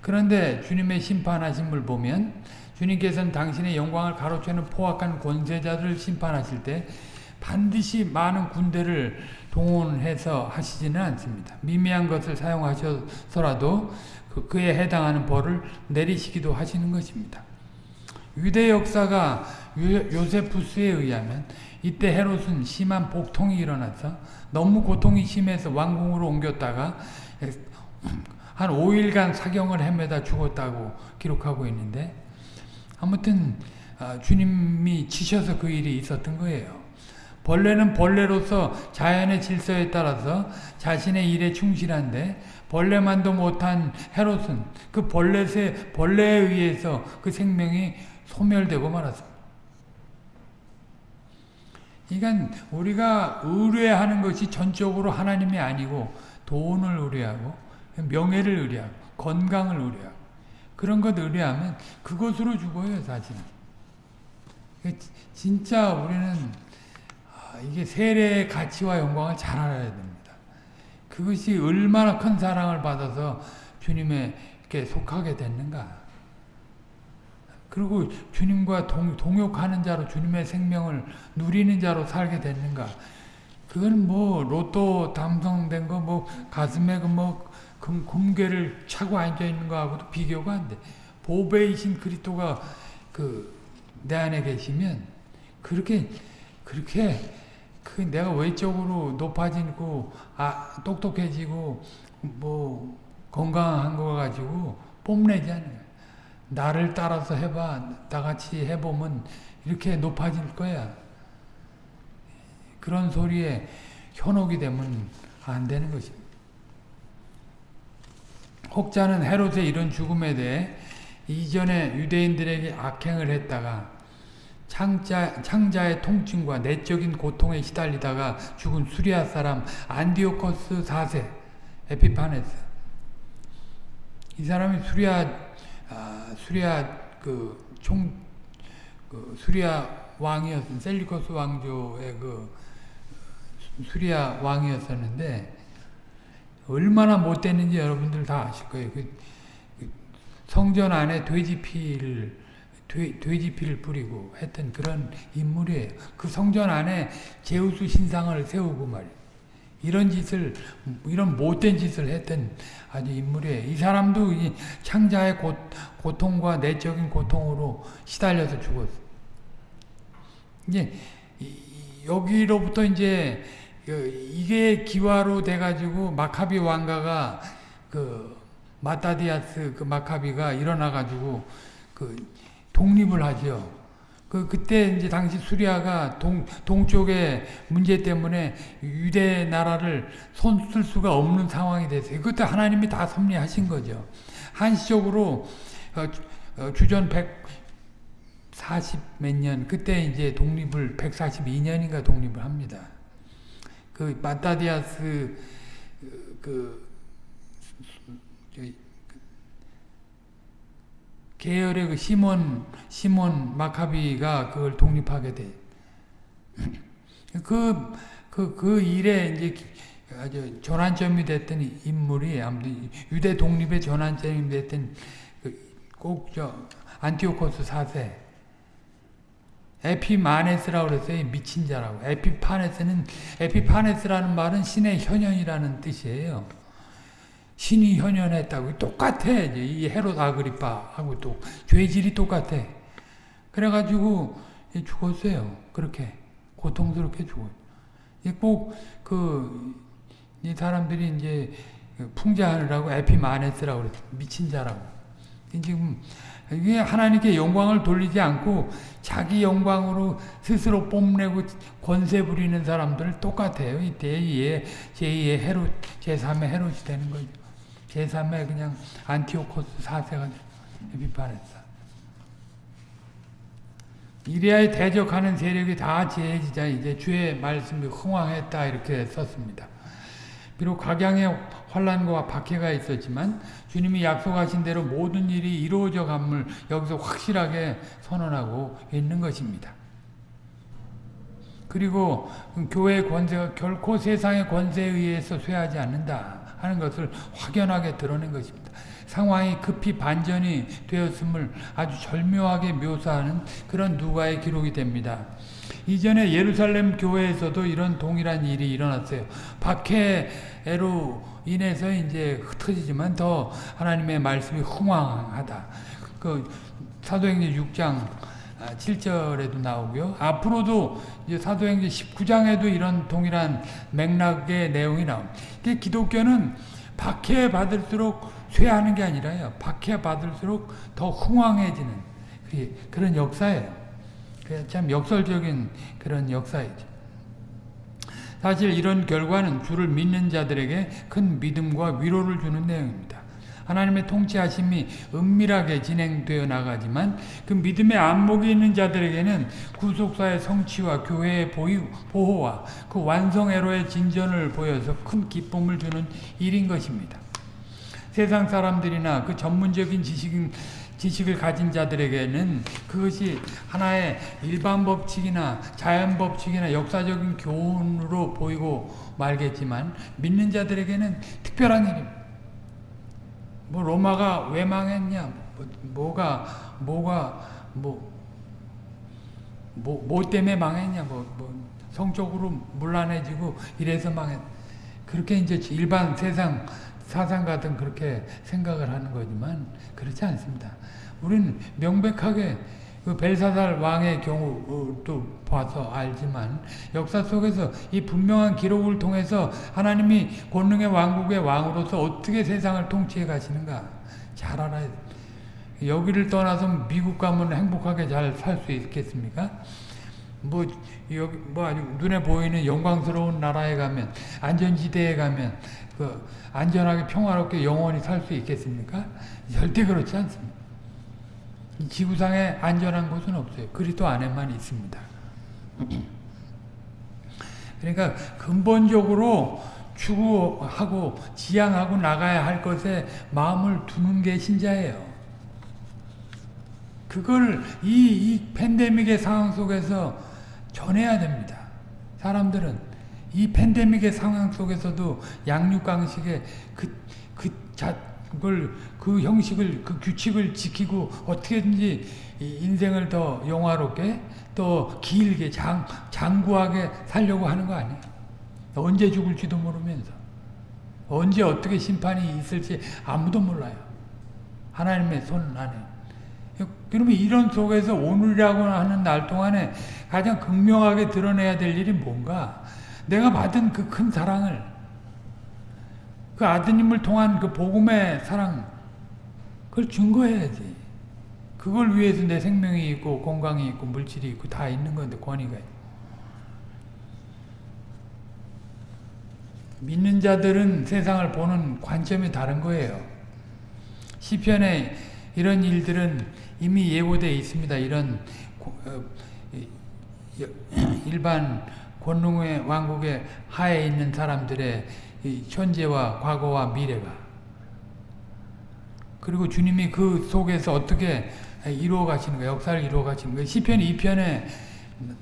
그런데 주님의 심판하심을 보면 주님께서는 당신의 영광을 가로채는 포악한 권세자들을 심판하실 때 반드시 많은 군대를 동원해서 하시지는 않습니다. 미미한 것을 사용하셔서라도 그, 그에 해당하는 벌을 내리시기도 하시는 것입니다. 유대 역사가 요세푸스에 의하면 이때 헤롯은 심한 복통이 일어나서 너무 고통이 심해서 왕궁으로 옮겼다가 한 5일간 사경을 헤매다 죽었다고 기록하고 있는데 아무튼 아, 주님이 치셔서 그 일이 있었던 거예요. 벌레는 벌레로서 자연의 질서에 따라서 자신의 일에 충실한데 벌레만도 못한 헤롯은 그 벌레에, 벌레에 의해서 그 생명이 소멸되고 말았습니다. 그러니까 우리가 의뢰하는 것이 전적으로 하나님이 아니고 돈을 의뢰하고 명예를 의뢰하고 건강을 의뢰하고 그런 것 의뢰하면 그것으로 죽어요 사실은. 진짜 우리는 이게 세례의 가치와 영광을 잘 알아야 됩니다. 그것이 얼마나 큰 사랑을 받아서 주님에게 속하게 됐는가. 그리고 주님과 동, 동역하는 자로 주님의 생명을 누리는 자로 살게 됐는가. 그건 뭐 로또 당선된 거 뭐 가슴에 그뭐 금괴를 차고 앉아 있는 거하고도 비교가 안 돼. 보배이신 그리스도가 그 내 안에 계시면 그렇게 그렇게 그 내가 외적으로 높아지고 아 똑똑해지고 뭐 건강한 거 가지고 뽐내지 않아요. 나를 따라서 해봐. 다 같이 해보면 이렇게 높아질 거야. 그런 소리에 현혹이 되면 안 되는 것입니다. 혹자는 헤롯의 이런 죽음에 대해 이전에 유대인들에게 악행을 했다가 창자, 창자의 통증과 내적인 고통에 시달리다가 죽은 수리아 사람 안디오코스 4세 에피파네스 이 사람이 수리아 아, 수리아 그총 그 수리아 왕이었던 셀리코스 왕조의 그 수리아 왕이었었는데 얼마나 못됐는지 여러분들 다 아실 거예요. 그, 그 성전 안에 돼지 피를 돼, 돼지 피를 뿌리고 했던 그런 인물이에요. 그 성전 안에 제우스 신상을 세우고 말이에요. 이런 짓을 이런 못된 짓을 했던 아주 인물이에요. 이 사람도 이 창자의 고, 고통과 내적인 고통으로 시달려서 죽었어. 이제 여기로부터 이제 그 이게 기화로 돼가지고 마카비 왕가가 그 마타디아스 그 마카비가 일어나가지고 그 독립을 하죠. 그 그때 이제 당시 수리아가 동 동쪽의 문제 때문에 유대 나라를 손 쓸 수가 없는 상황이 됐어요. 그것도 하나님이 다 섭리하신 거죠. 한시적으로 어, 어, 주전 140 몇 년 그때 이제 독립을 142년인가 독립을 합니다. 그 마타디아스 그, 그 계열의 그 시몬 시몬 마카비가 그걸 독립하게 돼. 그, 그, 그 일에 이제 아주 전환점이 됐던 인물이 아무튼 유대 독립의 전환점이 됐던 그 꼭저 안티오코스 4세 에피마네스라고 그랬어요. 미친 자라고. 에피파네스는 에피파네스라는 말은 신의 현현이라는 뜻이에요. 신이 현현했다고 똑같아. 이 헤롯 아그리파하고 또 죄질이 똑같아. 그래가지고 죽었어요. 그렇게 고통스럽게 죽어요. 꼭그 이 사람들이 이제 풍자하느라고 에피마네스라고 그랬어. 미친 자라고. 지금 이게 하나님께 영광을 돌리지 않고 자기 영광으로 스스로 뽐내고 권세 부리는 사람들 똑같아요. 이 제2의, 제2의 헤롯, 제3의 헤롯이 되는 거죠. 제3의 그냥 안티오코스 4세가 에피파네스. 이리아에 대적하는 세력이 다 제해지자 이제 주의 말씀이 흥황했다 이렇게 썼습니다. 비록 각양의 환란과 박해가 있었지만 주님이 약속하신 대로 모든 일이 이루어져 감을 여기서 확실하게 선언하고 있는 것입니다. 그리고 교회의 권세가 결코 세상의 권세에 의해서 쇠하지 않는다 하는 것을 확연하게 드러낸 것입니다. 상황이 급히 반전이 되었음을 아주 절묘하게 묘사하는 그런 누가의 기록이 됩니다. 이전에 예루살렘 교회에서도 이런 동일한 일이 일어났어요. 박해로 인해서 이제 흩어지지만 더 하나님의 말씀이 흥황하다. 그 사도행전 6장 7절에도 나오고요. 앞으로도 이제 사도행전 19장에도 이런 동일한 맥락의 내용이 나옵니다. 기독교는 박해 받을수록 쇠하는 게 아니라요. 박해 받을수록 더 흥황해지는 그런 역사예요. 참 역설적인 그런 역사이죠. 사실 이런 결과는 주를 믿는 자들에게 큰 믿음과 위로를 주는 내용입니다. 하나님의 통치하심이 은밀하게 진행되어 나가지만 그 믿음의 안목이 있는 자들에게는 구속사의 성취와 교회의 보호와 그 완성애로의 진전을 보여서 큰 기쁨을 주는 일인 것입니다. 세상 사람들이나 그 전문적인 지식 지식을 가진 자들에게는 그것이 하나의 일반 법칙이나 자연 법칙이나 역사적인 교훈으로 보이고 말겠지만 믿는 자들에게는 특별한 일입니다. 뭐 로마가 왜 망했냐? 뭐, 가 뭐가 뭐, 뭐, 뭐 때문에 망했냐? 뭐, 뭐 성적으로 문란해지고 이래서 망했. 그렇게 이제 일반 세상 사상가든 그렇게 생각을 하는 거지만 그렇지 않습니다. 우리는 명백하게 그 벨사살 왕의 경우도 봐서 알지만 역사 속에서 이 분명한 기록을 통해서 하나님이 권능의 왕국의 왕으로서 어떻게 세상을 통치해 가시는가 잘 알아야 돼. 여기를 떠나서 미국 가면 행복하게 잘 살 수 있겠습니까? 뭐 여기 뭐 아주 눈에 보이는 영광스러운 나라에 가면 안전지대에 가면 그 안전하게 평화롭게 영원히 살 수 있겠습니까? 절대 그렇지 않습니다. 지구상에 안전한 곳은 없어요. 그리스도 안에만 있습니다. 그러니까 근본적으로 추구하고 지향하고 나가야 할 것에 마음을 두는 게 신자예요. 그걸 이, 이 팬데믹의 상황 속에서 전해야 됩니다. 사람들은 이 팬데믹의 상황 속에서도 양육강식의 그, 그 자, 그걸 그 형식을 그 규칙을 지키고 어떻게든지 인생을 더 영화롭게 또 길게 장, 장구하게 살려고 하는 거 아니에요. 언제 죽을지도 모르면서 언제 어떻게 심판이 있을지 아무도 몰라요. 하나님의 손 안에. 그러면 이런 속에서 오늘이라고 하는 날 동안에 가장 극명하게 드러내야 될 일이 뭔가? 내가 받은 그 큰 사랑을 그 아드님을 통한 그 복음의 사랑 그걸 증거해야지. 그걸 위해서 내 생명이 있고 건강이 있고 물질이 있고 다 있는 건데 권위가 믿는 자들은 세상을 보는 관점이 다른 거예요. 시편에 이런 일들은 이미 예고되어 있습니다. 이런 고- 어, (clears throat) 일반 권능의 왕국의 하에 있는 사람들의 이 현재와 과거와 미래가 그리고 주님이 그 속에서 어떻게 이루어 가시는 가 역사를 이루어 가시는 가 시편 2편에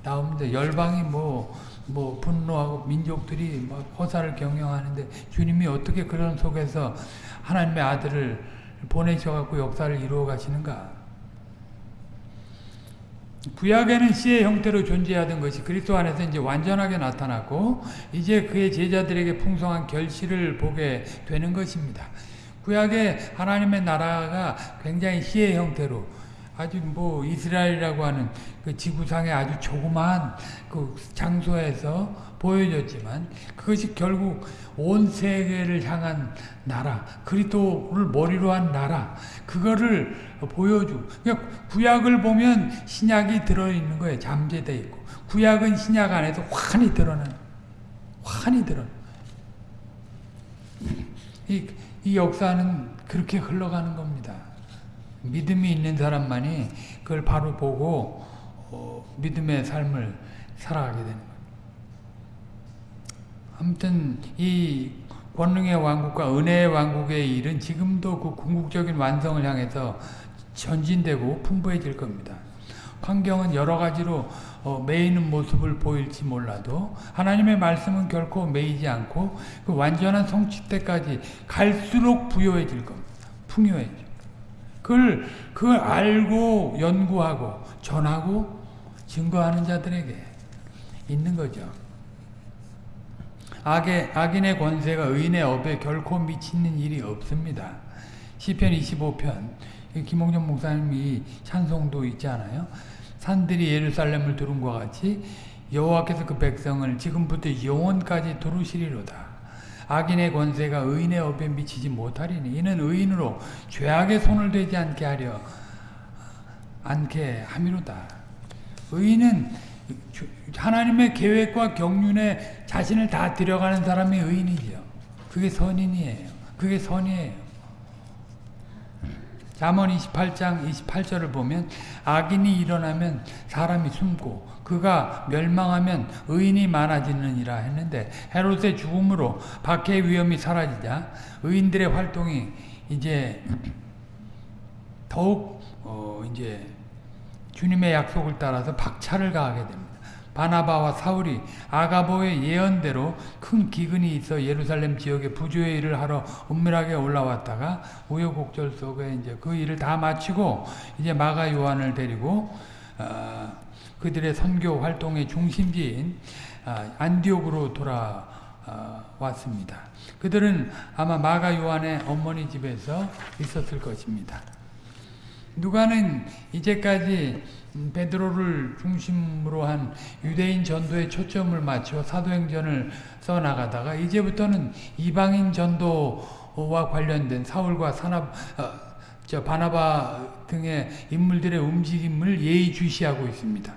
나옵니다. 열방이 뭐, 뭐 분노하고 민족들이 막 허사를 경영하는데 주님이 어떻게 그런 속에서 하나님의 아들을 보내셔갖고 역사를 이루어 가시는가. 구약에는 씨의 형태로 존재하던 것이 그리스도 안에서 이제 완전하게 나타났고 이제 그의 제자들에게 풍성한 결실을 보게 되는 것입니다. 구약에 하나님의 나라가 굉장히 씨의 형태로 아주 뭐 이스라엘이라고 하는 그 지구상의 아주 조그마한 그 장소에서 보여졌지만 그것이 결국 온 세계를 향한 나라, 그리스도를 머리로 한 나라, 그거를 보여주. 그러니까 구약을 보면 신약이 들어있는 거예요. 잠재되어 있고. 구약은 신약 안에서 환히 드러나는, 환히 드러나. 이, 이 역사는 그렇게 흘러가는 겁니다. 믿음이 있는 사람만이 그걸 바로 보고 어, 믿음의 삶을 살아가게 되는 거예요. 아무튼 이 권능의 왕국과 은혜의 왕국의 일은 지금도 그 궁극적인 완성을 향해서 전진되고 풍부해질 겁니다. 환경은 여러 가지로 어, 매이는 모습을 보일지 몰라도 하나님의 말씀은 결코 매이지 않고 그 완전한 성취 때까지 갈수록 부여해질 겁니다. 풍요해져. 그걸 그걸 알고 연구하고 전하고 증거하는 자들에게 있는 거죠. 악의, 악인의 권세가 의인의 업에 결코 미치는 일이 없습니다. 시편 25편 김홍전 목사님이 찬송도 있지 않아요? 산들이 예루살렘을 두른 것 같이 여호와께서 그 백성을 지금부터 영원까지 두루시리로다. 악인의 권세가 의인의 업에 미치지 못하리니 이는 의인으로 죄악의 손을 대지 않게 하려 않게 함이로다. 의인은 하나님의 계획과 경륜에 자신을 다 들여가는 사람이 의인이죠. 그게 선인이에요. 그게 선이에요. 잠언 28장 28절을 보면 악인이 일어나면 사람이 숨고 그가 멸망하면 의인이 많아지느니라 했는데 헤롯의 죽음으로 박해의 위험이 사라지자 의인들의 활동이 이제 더욱 어 이제 주님의 약속을 따라서 박차를 가하게 됩니다. 바나바와 사울이 아가보의 예언대로 큰 기근이 있어 예루살렘 지역에 부조의 일을 하러 은밀하게 올라왔다가 우여곡절 속에 이제 그 일을 다 마치고 이제 마가 요한을 데리고 어, 그들의 선교 활동의 중심지인 어, 안디옥으로 돌아왔습니다. 그들은 아마 마가 요한의 어머니 집에서 있었을 것입니다. 누가는 이제까지 베드로를 중심으로 한 유대인 전도에 초점을 맞춰 사도행전을 써나가다가 이제부터는 이방인 전도와 관련된 사울과 사납, 어, 저 바나바 등의 인물들의 움직임을 예의주시하고 있습니다.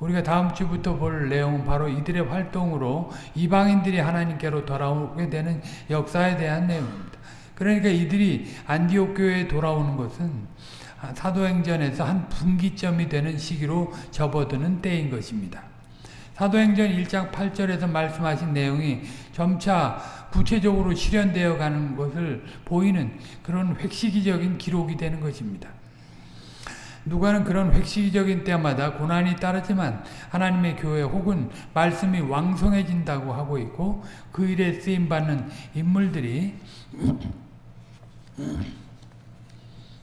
우리가 다음 주부터 볼 내용은 바로 이들의 활동으로 이방인들이 하나님께로 돌아오게 되는 역사에 대한 내용입니다. 그러니까 이들이 안디옥 교회에 돌아오는 것은 사도행전에서 한 분기점이 되는 시기로 접어드는 때인 것입니다. 사도행전 1장 8절에서 말씀하신 내용이 점차 구체적으로 실현되어 가는 것을 보이는 그런 획시기적인 기록이 되는 것입니다. 누가는 그런 획시기적인 때마다 고난이 따르지만 하나님의 교회 혹은 말씀이 왕성해진다고 하고 있고 그 일에 쓰임받는 인물들이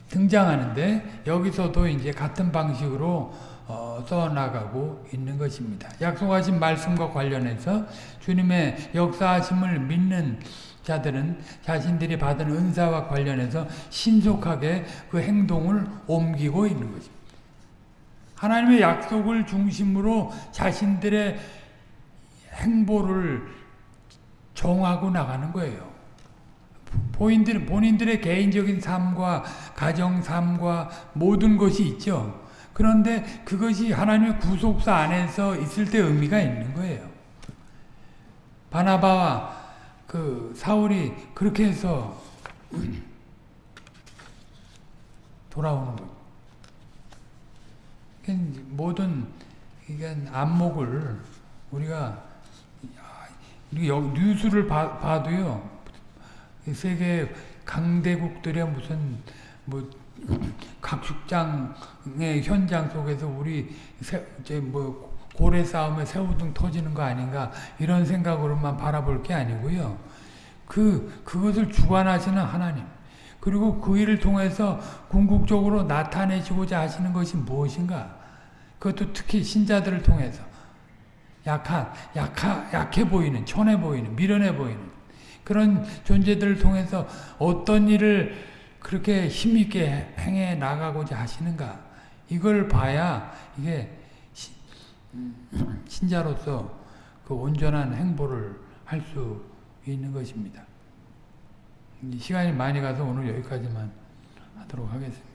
등장하는데 여기서도 이제 같은 방식으로 어, 써나가고 있는 것입니다. 약속하신 말씀과 관련해서 주님의 역사하심을 믿는 자들은 자신들이 받은 은사와 관련해서 신속하게 그 행동을 옮기고 있는 것입니다. 하나님의 약속을 중심으로 자신들의 행보를 정하고 나가는 거예요. 본인들, 본인들의 개인적인 삶과 가정 삶과 모든 것이 있죠. 그런데 그것이 하나님의 구속사 안에서 있을 때 의미가 있는 거예요. 바나바와 그 사울이 그렇게 해서 (clears throat) 돌아오는 거죠. 그러니까 모든 안목을 우리가 뉴스를 봐, 봐도요 이 세계 강대국들의 무슨 뭐 각축장의 현장 속에서 우리 새, 이제 뭐 고래 싸움에 새우등 터지는 거 아닌가 이런 생각으로만 바라볼 게 아니고요. 그 그것을 주관하시는 하나님 그리고 그 일을 통해서 궁극적으로 나타내시고자 하시는 것이 무엇인가? 그것도 특히 신자들을 통해서 약한, 약하, 약해 보이는, 천해 보이는, 미련해 보이는 그런 존재들을 통해서 어떤 일을 그렇게 힘있게 행해 나가고자 하시는가? 이걸 봐야 이게 신자로서 그 온전한 행보를 할 수 있는 것입니다. 이 시간이 많이 가서 오늘 여기까지만 하도록 하겠습니다.